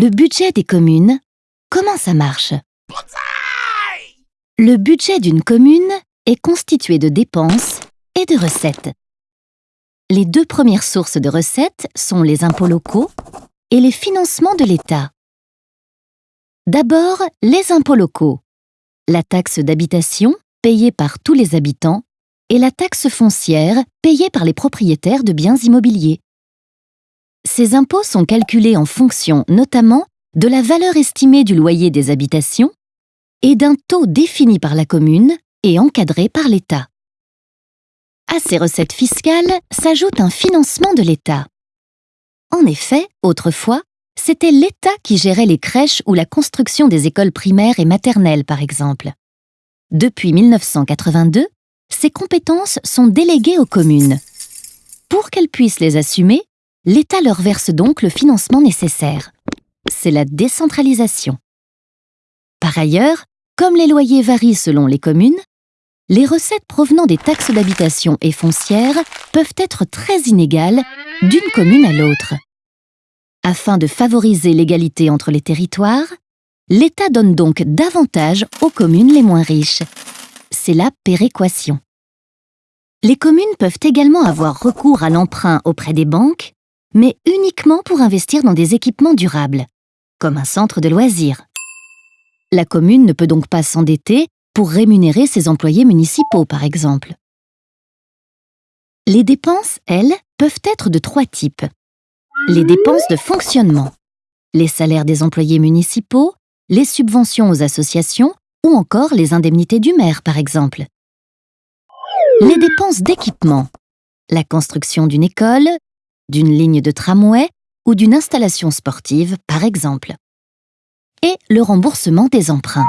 Le budget des communes, comment ça marche? Le budget d'une commune est constitué de dépenses et de recettes. Les deux premières sources de recettes sont les impôts locaux et les financements de l'État. D'abord, les impôts locaux. La taxe d'habitation, payée par tous les habitants, et la taxe foncière, payée par les propriétaires de biens immobiliers. Ces impôts sont calculés en fonction notamment de la valeur estimée du loyer des habitations et d'un taux défini par la commune et encadré par l'État. À ces recettes fiscales s'ajoute un financement de l'État. En effet, autrefois, c'était l'État qui gérait les crèches ou la construction des écoles primaires et maternelles, par exemple. Depuis 1982, ces compétences sont déléguées aux communes. Pour qu'elles puissent les assumer, l'État leur verse donc le financement nécessaire. C'est la décentralisation. Par ailleurs, comme les loyers varient selon les communes, les recettes provenant des taxes d'habitation et foncières peuvent être très inégales d'une commune à l'autre. Afin de favoriser l'égalité entre les territoires, l'État donne donc davantage aux communes les moins riches. C'est la péréquation. Les communes peuvent également avoir recours à l'emprunt auprès des banques, mais uniquement pour investir dans des équipements durables, comme un centre de loisirs. La commune ne peut donc pas s'endetter pour rémunérer ses employés municipaux, par exemple. Les dépenses, elles, peuvent être de trois types. Les dépenses de fonctionnement, les salaires des employés municipaux, les subventions aux associations ou encore les indemnités du maire, par exemple. Les dépenses d'équipement, la construction d'une école, d'une ligne de tramway ou d'une installation sportive, par exemple. Et le remboursement des emprunts.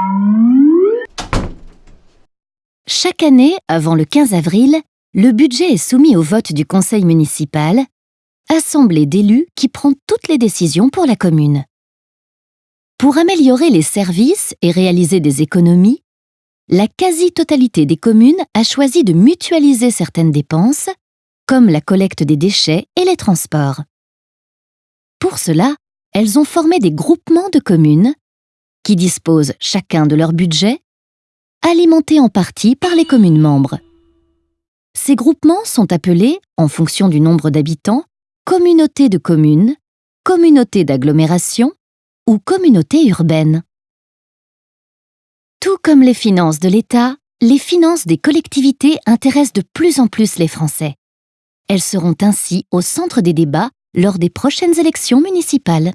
Chaque année, avant le 15 avril, le budget est soumis au vote du conseil municipal, assemblée d'élus qui prend toutes les décisions pour la commune. Pour améliorer les services et réaliser des économies, la quasi-totalité des communes a choisi de mutualiser certaines dépenses, comme la collecte des déchets et les transports. Pour cela, elles ont formé des groupements de communes qui disposent chacun de leur budget, alimentés en partie par les communes membres. Ces groupements sont appelés, en fonction du nombre d'habitants, communautés de communes, communautés d'agglomération ou communautés urbaines. Tout comme les finances de l'État, les finances des collectivités intéressent de plus en plus les Français. Elles seront ainsi au centre des débats lors des prochaines élections municipales.